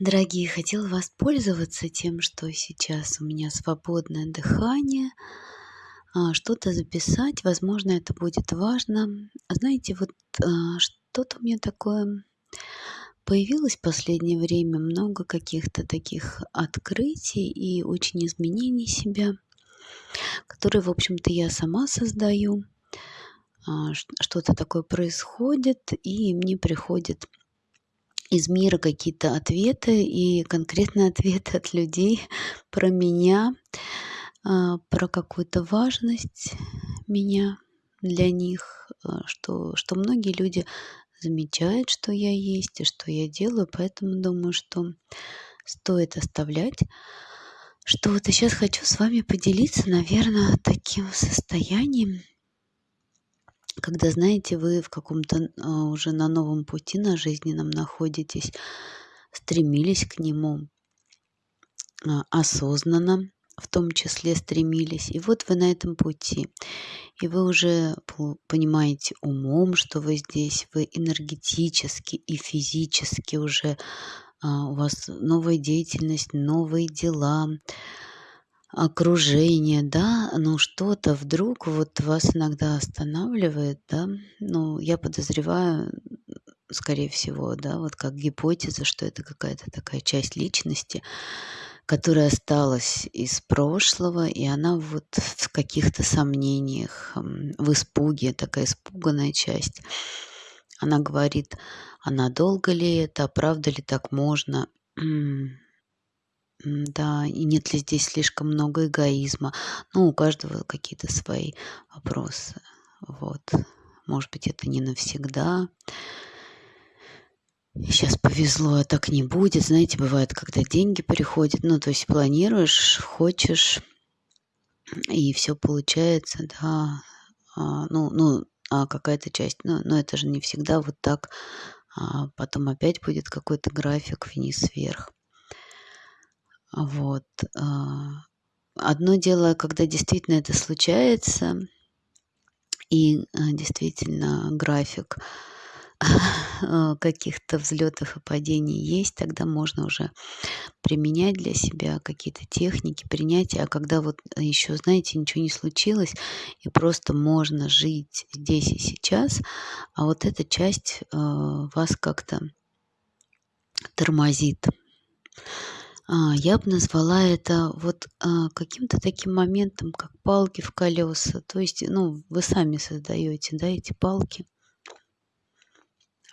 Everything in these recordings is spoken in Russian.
Дорогие, хотела воспользоваться тем, что сейчас у меня свободное дыхание, а, что-то записать. Возможно, это будет важно. Знаете, вот а, что-то у меня такое появилось в последнее время, много каких-то таких открытий и очень изменений себя, которые, в общем-то, я сама создаю. А, что-то такое происходит, и мне приходит из мира какие-то ответы и конкретные ответы от людей про меня, а, про какую-то важность меня для них, а, что, что многие люди замечают, что я есть и что я делаю, поэтому думаю, что стоит оставлять что-то. Сейчас хочу с вами поделиться, наверное, таким состоянием, когда, знаете, вы в каком-то а, уже на новом пути на жизненном находитесь, стремились к нему а, осознанно, в том числе стремились. И вот вы на этом пути. И вы уже понимаете умом, что вы здесь, вы энергетически и физически уже а, у вас новая деятельность, новые дела, окружение, да, но что-то вдруг вот вас иногда останавливает, да, ну, я подозреваю, скорее всего, да, вот как гипотеза, что это какая-то такая часть личности, которая осталась из прошлого, и она вот в каких-то сомнениях, в испуге, такая испуганная часть. Она говорит, а надолго ли это, а правда ли так можно? Да, и нет ли здесь слишком много эгоизма? Ну, у каждого какие-то свои вопросы. Вот. Может быть, это не навсегда. Сейчас повезло, а так не будет. Знаете, бывает, когда деньги приходят, ну, то есть планируешь, хочешь, и все получается, да. А, ну, ну, а какая-то часть, ну, но это же не всегда вот так. А потом опять будет какой-то график вниз-вверх. Вот. А, одно дело, когда действительно это случается, и а, действительно график а, каких-то взлетов и падений есть, тогда можно уже применять для себя какие-то техники принятия. А когда вот еще, знаете, ничего не случилось, и просто можно жить здесь и сейчас, а вот эта часть вас как-то тормозит. А, я бы назвала это вот а, каким-то таким моментом, как палки в колеса. То есть, ну, вы сами создаете, да, эти палки.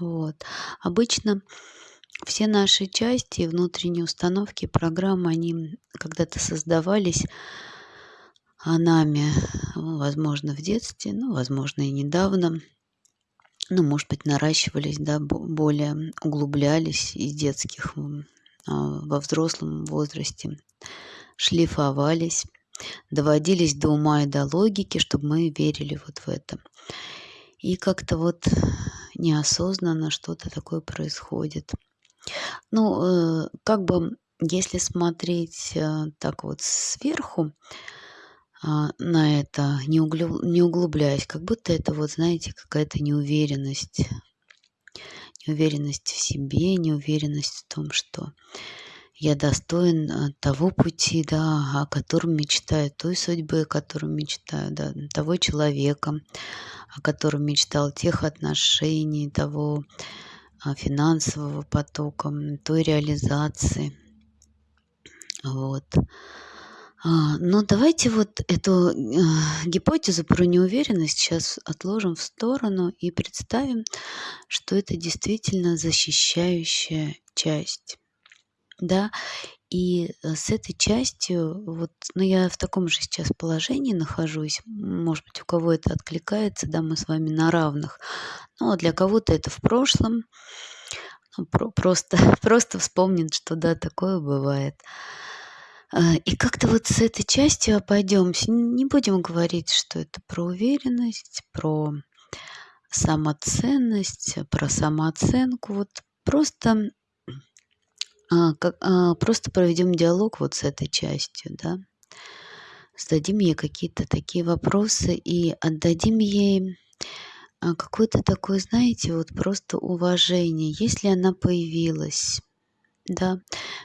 Вот. Обычно все наши части, внутренние установки, программы, они когда-то создавались а нами, ну, возможно, в детстве, ну, возможно, и недавно. Ну, может быть, наращивались, да, более углублялись из детских во взрослом возрасте шлифовались, доводились до ума и до логики, чтобы мы верили вот в это. И как-то вот неосознанно что-то такое происходит. Ну, э, как бы, если смотреть э, так вот сверху а, на это, не углубляясь, как будто это вот, знаете, какая-то неуверенность неуверенность в себе, неуверенность в том, что я достоин э, того пути, да, о котором мечтаю, той судьбы, о которой мечтаю, да, того человека, о котором мечтал, тех отношений, того а, финансового потока, той реализации. Вот. А, но давайте вот эту э, гипотезу про неуверенность сейчас отложим в сторону и представим, что это действительно защищающая часть. Да, и э, с этой частью, вот, ну, я в таком же сейчас положении нахожусь, может быть, у кого это откликается, да, мы с вами на равных, ну, а для кого-то это в прошлом, ну, про просто, просто вспомнит, что, да, такое бывает. А, и как-то вот с этой частью обойдемся. Не будем говорить, что это про уверенность, про самоценность, про самооценку. Вот просто, а, а, просто проведем диалог вот с этой частью, да. Зададим ей какие-то такие вопросы и отдадим ей какое-то такое, знаете, вот просто уважение. Если она появилась, да,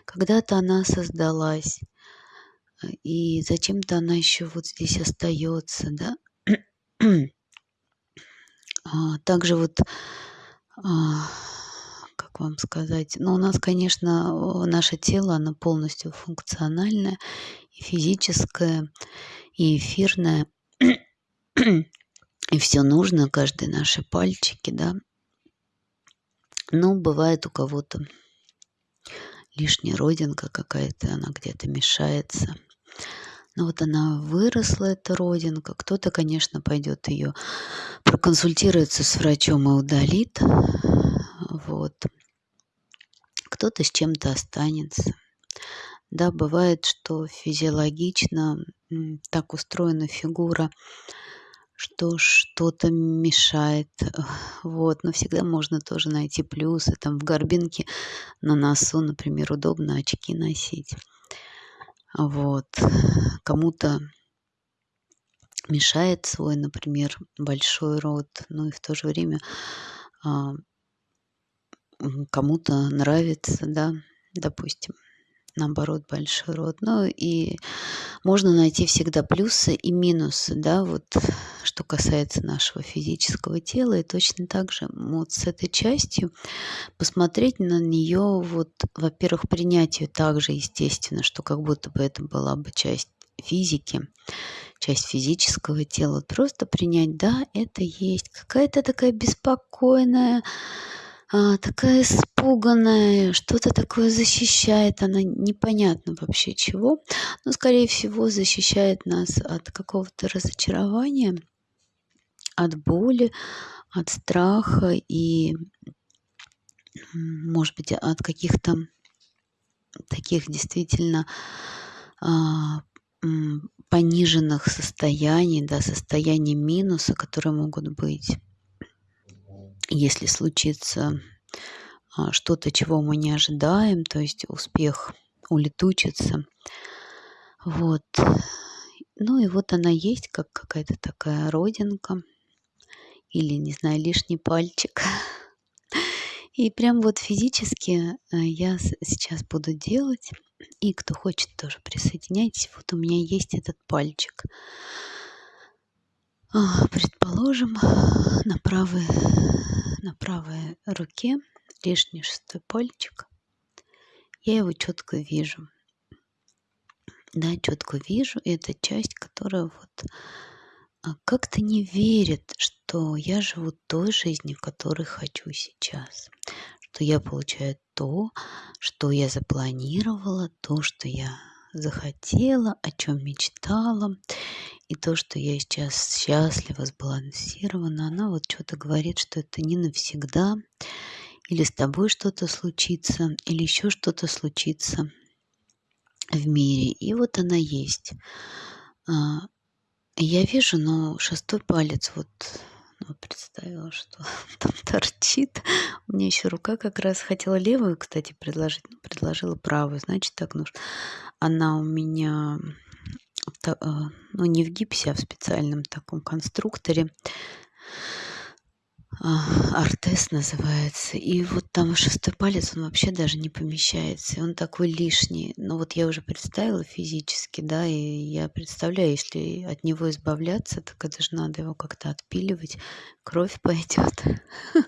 когда-то она создалась, и зачем-то она еще вот здесь остается, да. А, также вот, а, как вам сказать, ну, у нас, конечно, наше тело, оно полностью функциональное, и физическое, и эфирное, и все нужно, каждые наши пальчики, да. Но бывает у кого-то лишняя родинка какая-то, она где-то мешается. Но вот она выросла, эта родинка. Кто-то, конечно, пойдет ее проконсультируется с врачом и удалит. Вот. Кто-то с чем-то останется. Да, бывает, что физиологично так устроена фигура, что что-то мешает. Вот. Но всегда можно тоже найти плюсы. Там в горбинке на носу, например, удобно очки носить. Вот. Кому-то мешает свой, например, большой рот, ну и в то же время а, кому-то нравится, да, допустим, наоборот, большой рот. Ну и можно найти всегда плюсы и минусы, да, вот что касается нашего физического тела. И точно так же вот с этой частью посмотреть на нее, вот, во-первых, принять ее также, естественно, что как будто бы это была бы часть физики, часть физического тела. Просто принять, да, это есть. Какая-то такая беспокойная, а, такая испуганная, что-то такое защищает, она непонятно вообще чего, но, скорее всего, защищает нас от какого-то разочарования, от боли, от страха и, может быть, от каких-то таких действительно а, пониженных состояний, да, состояний минуса, которые могут быть если случится а, что-то, чего мы не ожидаем, то есть успех улетучится. Вот. Ну и вот она есть, как какая-то такая родинка или, не знаю, лишний пальчик. И прям вот физически э, я сейчас буду делать. И кто хочет, тоже присоединяйтесь. Вот у меня есть этот пальчик. А, предположим, на правой, на правой руке лишний шестой пальчик. Я его четко вижу. Да, четко вижу. Это часть, которая вот а, как-то не верит, что я живу той жизнью, которой хочу сейчас. Что я получаю то, что я запланировала, то, что я захотела, о чем мечтала. И то, что я сейчас счастлива, сбалансирована, она вот что-то говорит, что это не навсегда, или с тобой что-то случится, или еще что-то случится в мире. И вот она есть. А, я вижу, но шестой палец вот ну, представила, что там торчит. У меня еще рука как раз хотела левую, кстати, предложить, но предложила правую. Значит, так нужно. Она у меня ну, не в гипсе, а в специальном таком конструкторе. А, Артес называется. И вот там шестой палец, он вообще даже не помещается. Он такой лишний. Но вот я уже представила физически, да, и я представляю, если от него избавляться, так это же надо его как-то отпиливать. Кровь пойдет.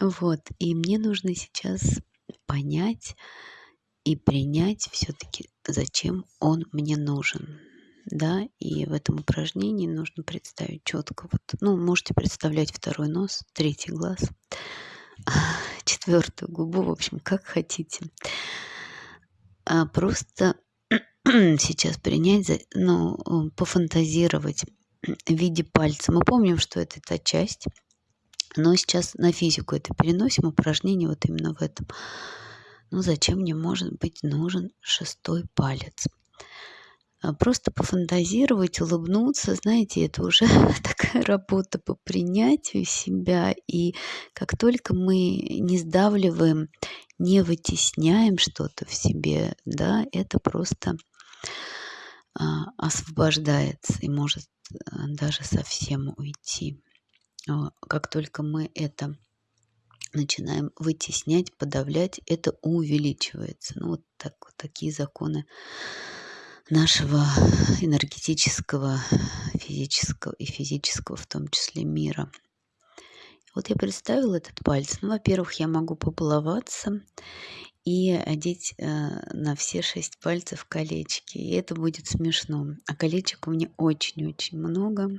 Вот. И мне нужно сейчас понять, и принять все-таки, зачем он мне нужен. Да, и в этом упражнении нужно представить четко. Вот, ну, можете представлять второй нос, третий глаз, четвертую губу, в общем, как хотите. А просто сейчас принять, ну, пофантазировать в виде пальца. Мы помним, что это та часть, но сейчас на физику это переносим, упражнение вот именно в этом. Ну зачем мне может быть нужен шестой палец? А просто пофантазировать, улыбнуться, знаете, это уже такая работа по принятию себя. И как только мы не сдавливаем, не вытесняем что-то в себе, да, это просто а, освобождается и может а, даже совсем уйти. Как только мы это начинаем вытеснять, подавлять, это увеличивается. Ну, вот, так, вот такие законы нашего энергетического, физического и физического в том числе мира. Вот я представила этот палец. Ну, во-первых, я могу побаловаться и одеть э, на все шесть пальцев колечки. И это будет смешно. А колечек у меня очень-очень много.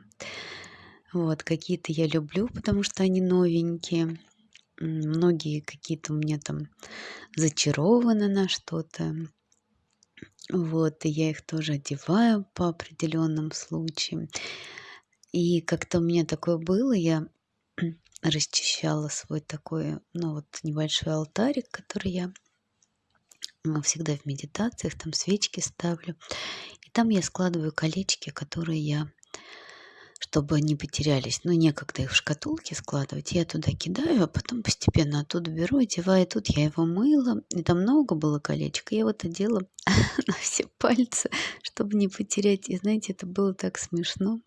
Вот, какие-то я люблю, потому что они новенькие. Многие какие-то у меня там зачарованы на что-то. Вот, и я их тоже одеваю по определенным случаям. И как-то у меня такое было, я расчищала свой такой, ну вот небольшой алтарик, который я ну, всегда в медитациях, там свечки ставлю. И там я складываю колечки, которые я чтобы они потерялись. Ну, некогда их в шкатулке складывать. Я туда кидаю, а потом постепенно оттуда беру, одеваю. Тут я его мыла, и там много было колечек. Я вот одела на все пальцы, чтобы не потерять. И знаете, это было так смешно.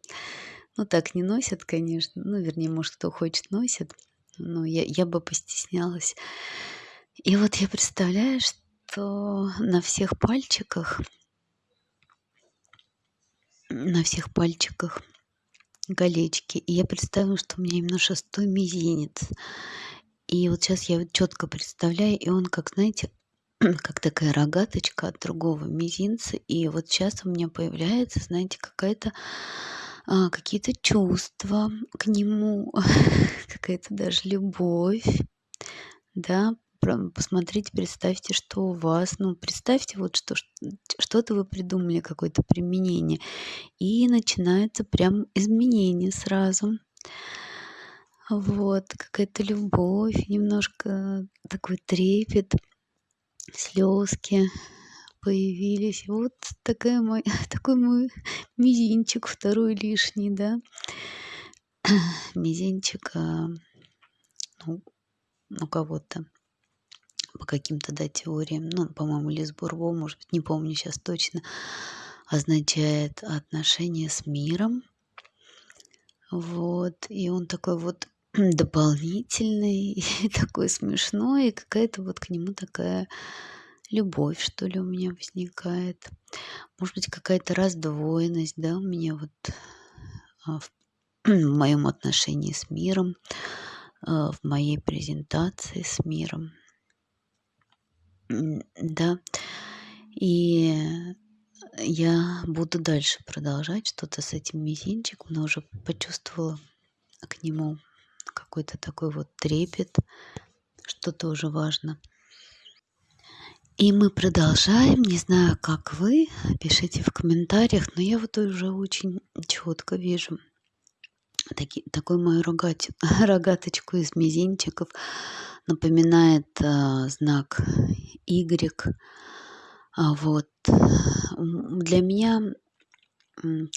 Ну, так не носят, конечно. Ну, вернее, может, кто хочет, носит. Но я, я бы постеснялась. И вот я представляю, что на всех пальчиках на всех пальчиках колечки. И я представила, что у меня именно шестой мизинец. И вот сейчас я четко представляю, и он, как, знаете, как такая рогаточка от другого мизинца. И вот сейчас у меня появляется, знаете, какая-то а, какие-то чувства к нему, какая-то даже любовь, да, посмотрите, представьте, что у вас, ну, представьте вот что, что-то вы придумали, какое-то применение, и начинается прям изменение сразу. Вот, какая-то любовь, немножко такой трепет, слезки появились. Вот такая мой, такой мой мизинчик второй лишний, да. Мизинчик а, ну, у кого-то по каким-то, да, теориям, ну, по-моему, Лис Бурбо, может быть, не помню сейчас точно, означает отношение с миром. Вот, и он такой вот дополнительный, и такой смешной, и какая-то вот к нему такая любовь, что ли, у меня возникает. Может быть, какая-то раздвоенность, да, у меня вот а, в, в моем отношении с миром, а, в моей презентации с миром да. И я буду дальше продолжать что-то с этим мизинчиком, но уже почувствовала к нему какой-то такой вот трепет, что тоже важно. И мы продолжаем. Не знаю, как вы, пишите в комментариях, но я вот уже очень четко вижу таки, такую мою рогать, рогаточку из мизинчиков напоминает а, знак Y. А вот для меня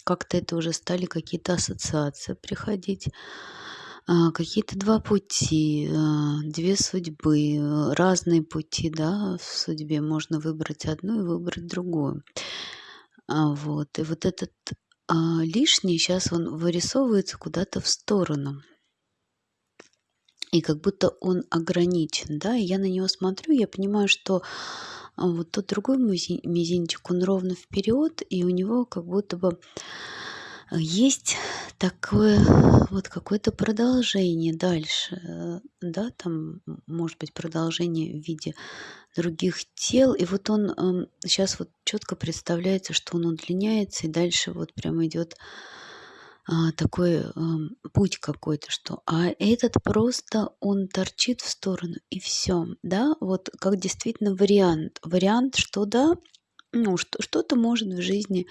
как-то это уже стали какие-то ассоциации приходить. А, какие-то два пути, а, две судьбы, разные пути, да, в судьбе можно выбрать одну и выбрать другую. А, вот, и вот этот а, лишний сейчас он вырисовывается куда-то в сторону. И как будто он ограничен, да, и я на него смотрю, я понимаю, что а, вот тот другой мизинчик, он ровно вперед, и у него как будто бы есть такое вот какое-то продолжение дальше, э, да, там может быть продолжение в виде других тел, и вот он сейчас вот четко представляется, что он удлиняется, и дальше вот прям идет а, такой путь какой-то, что а этот просто он торчит в сторону и все, да, вот как действительно вариант, вариант, что да, ну что что-то может в жизни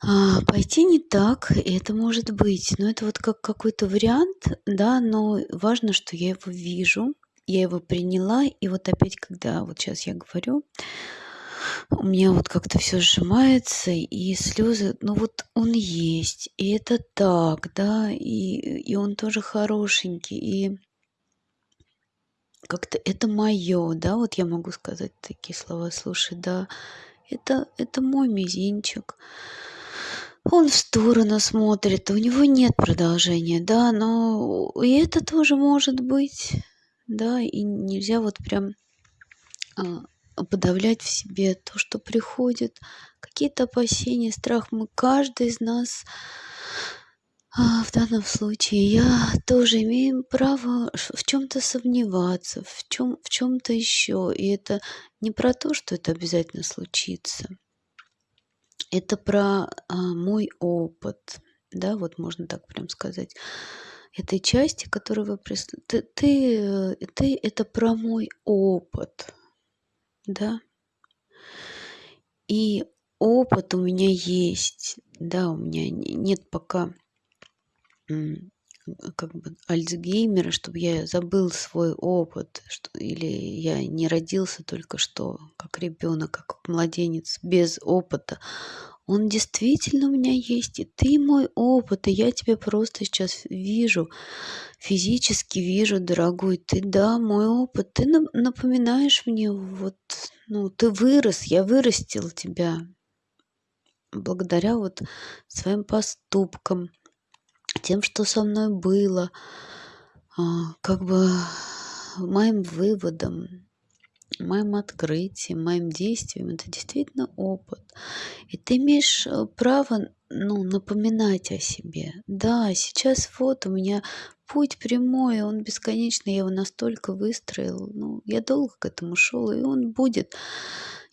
а, пойти не так, это может быть, но это вот как какой-то вариант, да, но важно, что я его вижу, я его приняла, и вот опять, когда вот сейчас я говорю, у меня вот как-то все сжимается, и слезы, ну вот он есть, и это так, да, и, и он тоже хорошенький, и как-то это мое, да, вот я могу сказать такие слова, слушай, да, это, это мой мизинчик. Он в сторону смотрит, у него нет продолжения, да, но и это тоже может быть, да, и нельзя вот прям а, подавлять в себе то, что приходит, какие-то опасения, страх. Мы, каждый из нас а, в данном случае, я тоже имею право в чем-то сомневаться, в чем в чем-то еще. И это не про то, что это обязательно случится. Это про а, мой опыт, да, вот можно так прям сказать этой части, которую вы прислали. Ты, ты, ты это про мой опыт, да. И опыт у меня есть, да, у меня нет пока как бы Альцгеймера, чтобы я забыл свой опыт, что, или я не родился только что как ребенок, как младенец без опыта. Он действительно у меня есть, и ты мой опыт, и я тебя просто сейчас вижу, физически вижу, дорогой, ты, да, мой опыт, ты напоминаешь мне, вот, ну, ты вырос, я вырастил тебя благодаря вот своим поступкам, тем, что со мной было, а, как бы моим выводом, моим открытием, моим действием. Это действительно опыт. И ты имеешь э, право ну, напоминать о себе. Да, сейчас вот у меня путь прямой, он бесконечный, я его настолько выстроил. Ну, я долго к этому шел, и он будет.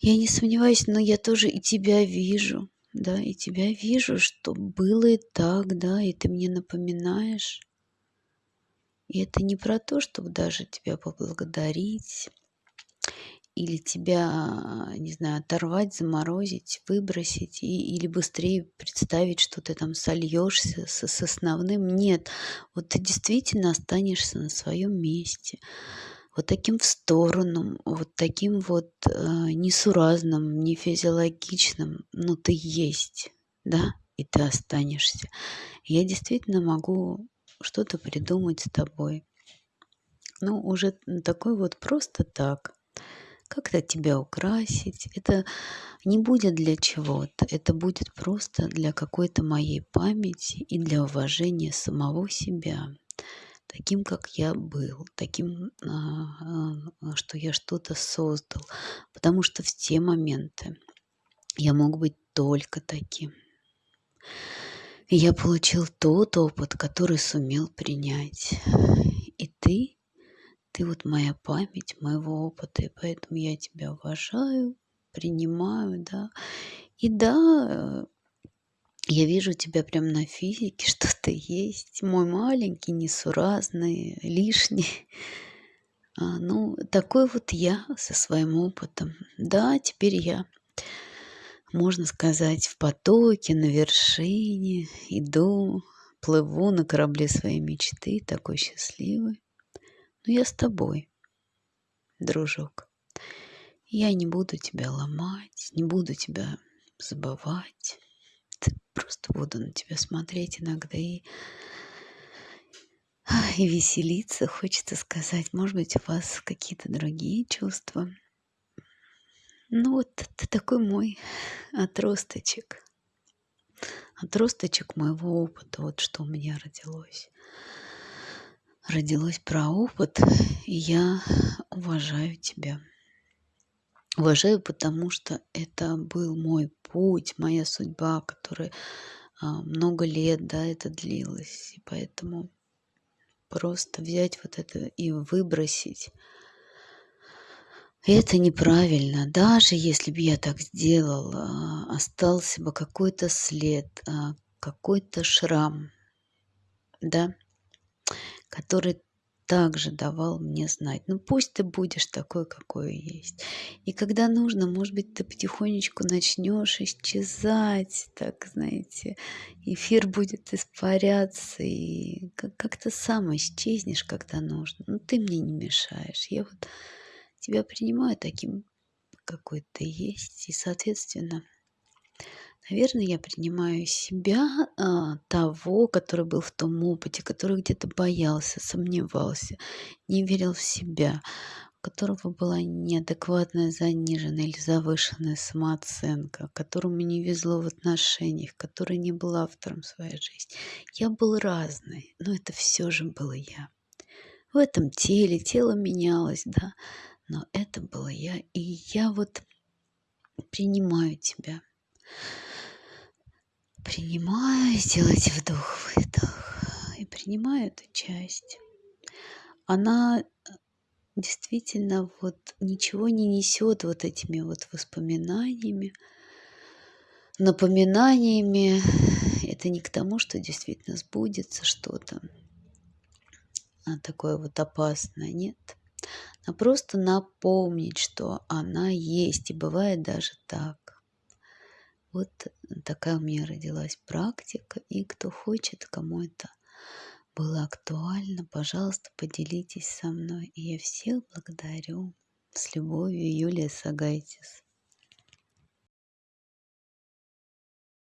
Я не сомневаюсь, но я тоже и тебя вижу да, и тебя вижу, что было и так, да, и ты мне напоминаешь. И это не про то, чтобы даже тебя поблагодарить или тебя, не знаю, оторвать, заморозить, выбросить, и, или быстрее представить, что ты там сольешься с, с основным. Нет, вот ты действительно останешься на своем месте вот таким в сторону, вот таким вот э, несуразным, не физиологичным, но ты есть, да, и ты останешься. Я действительно могу что-то придумать с тобой. Ну, уже такой вот просто так. Как-то тебя украсить. Это не будет для чего-то. Это будет просто для какой-то моей памяти и для уважения самого себя таким, как я был, таким, а, а, что я что-то создал. Потому что в те моменты я мог быть только таким. И я получил тот опыт, который сумел принять. И ты, ты вот моя память моего опыта, и поэтому я тебя уважаю, принимаю, да. И да, я вижу тебя прям на физике, что ты есть. Мой маленький, несуразный, лишний. А, ну, такой вот я со своим опытом. Да, теперь я, можно сказать, в потоке, на вершине, иду, плыву на корабле своей мечты, такой счастливый. Но я с тобой, дружок. Я не буду тебя ломать, не буду тебя забывать просто буду на тебя смотреть иногда и, и веселиться, хочется сказать. Может быть, у вас какие-то другие чувства. Ну вот ты такой мой отросточек. Отросточек моего опыта, вот что у меня родилось. Родилось про опыт, и я уважаю тебя. Уважаю, потому что это был мой путь, моя судьба, которая а, много лет, да, это длилось. И поэтому просто взять вот это и выбросить, это неправильно. Даже если бы я так сделала, остался бы какой-то след, а, какой-то шрам, да, который также давал мне знать. Ну пусть ты будешь такой, какой есть. И когда нужно, может быть, ты потихонечку начнешь исчезать, так, знаете, эфир будет испаряться, и как-то сам исчезнешь, когда нужно. Ну ты мне не мешаешь. Я вот тебя принимаю таким, какой ты есть, и, соответственно, Наверное, я принимаю себя, а, того, который был в том опыте, который где-то боялся, сомневался, не верил в себя, у которого была неадекватная, заниженная или завышенная самооценка, которому не везло в отношениях, который не был автором своей жизни. Я был разный, но это все же был я. в этом теле, тело менялось, да, но это была я, и я вот принимаю тебя. Принимаю, сделайте вдох-выдох, и принимаю эту часть. Она действительно вот ничего не несет вот этими вот воспоминаниями, напоминаниями. Это не к тому, что действительно сбудется что-то а такое вот опасное, нет. А просто напомнить, что она есть, и бывает даже так. Вот такая у меня родилась практика, и кто хочет, кому это было актуально, пожалуйста, поделитесь со мной. И я всех благодарю. С любовью, Юлия Сагайтис.